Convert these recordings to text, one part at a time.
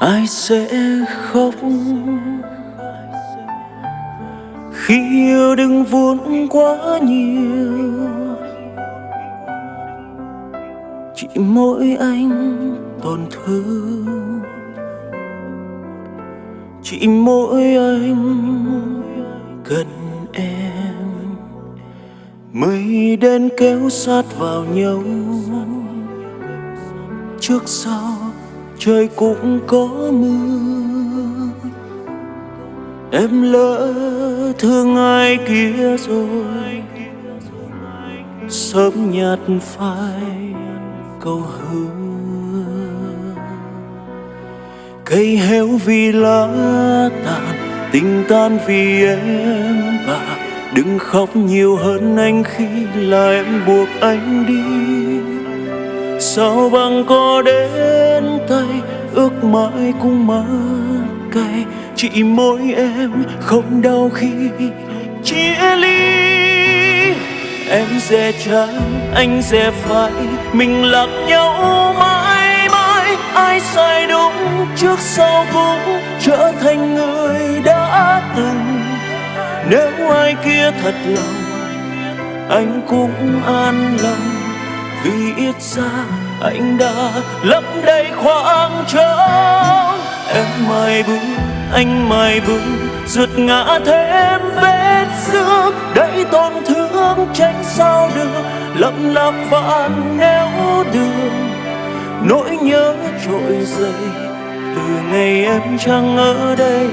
ai sẽ khóc? Khi yêu đừng vốn quá nhiều, chỉ mỗi anh tổn thương. Chỉ mỗi anh cần em. Mây đen kéo sát vào nhau. Trước sau trời cũng có mưa. Em lỡ thương ai kia rồi, sớm nhạt phai câu hứa. Cây héo vì lá tàn, tình tan vì em bà. Đừng khóc nhiều hơn anh khi là em buộc anh đi sao bằng có đến tay, ước mãi cũng mất cay. Chỉ mỗi em không đau khi chia ly. Em sẽ trái anh sẽ phải mình lạc nhau mãi mãi. Ai sai đúng trước sau cũng trở thành người đã từng. Nếu ai kia thật lòng, anh cũng an lòng vì ít ra anh đã lấp đầy khoảng trống. Em mai bước anh mai bước rượt ngã thêm vết xước. Đầy tổn thương tránh sao được lấp lạc vạn nẻo đường. Nỗi nhớ trội dậy từ ngày em chẳng ở đây.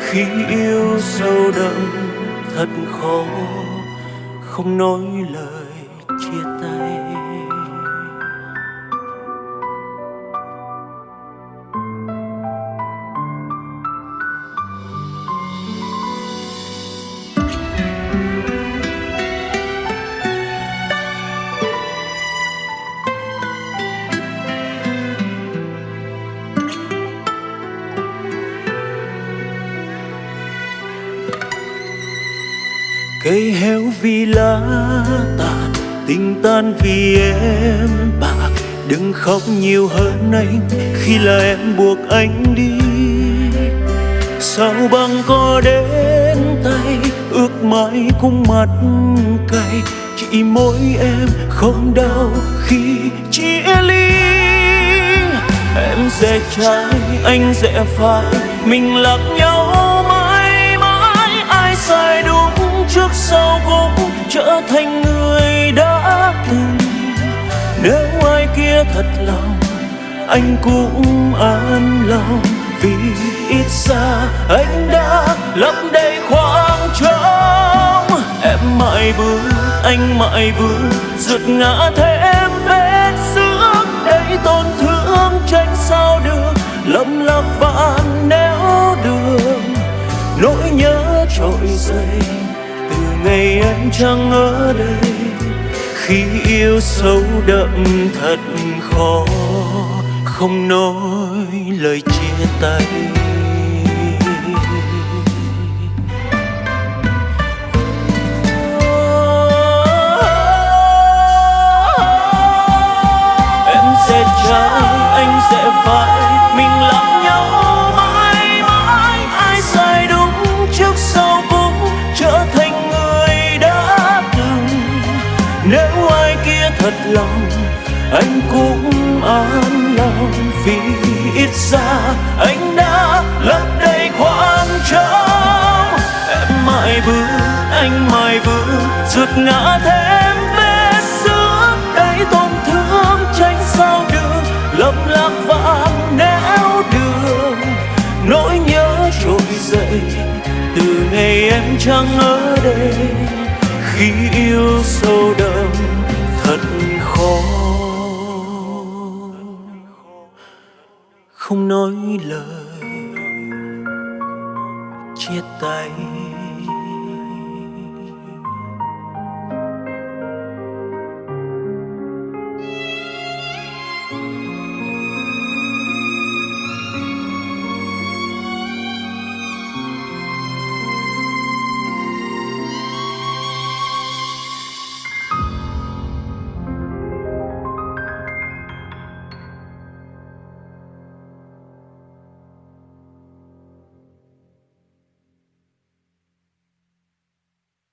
Khi yêu sâu đậm thật khó không nói lời chia tay. Cây héo vì lá tàn tình tan vì em. Bạc đừng khóc nhiều hơn anh, khi là em buộc anh đi. Sao bằng có đến tay, ước mãi cũng mặt cay. Chỉ mỗi em không đau khi chia ly. Em sẽ trái, anh sẽ phải, mình lạc nhau mãi mãi. Ai sai đúng trước sau cũng trở thành người thật lòng, anh cũng an lòng. Vì ít xa anh đã lấp đầy khoảng trống. Em mãi bước, anh mãi bước rượt ngã thêm vết xước. Đầy tổn thương tránh sao được, lầm lạc vạn nẻo đường nỗi nhớ trội dậy từ ngày em chẳng ở đây khi yêu sâu đậm thật khó không nói lời chia tay. Lòng, anh cũng an lòng vì ít ra anh đã lấp đầy khoảng trống. Em mãi bước, anh mãi bước rượt ngã thêm vết xước. Đầy tổn thương tránh sao được, lấp lạc vạn néo đường. Nỗi nhớ trỗi dậy, từ ngày em chẳng ở đây. Khi yêu sâu đậm. không nói lời chia tay.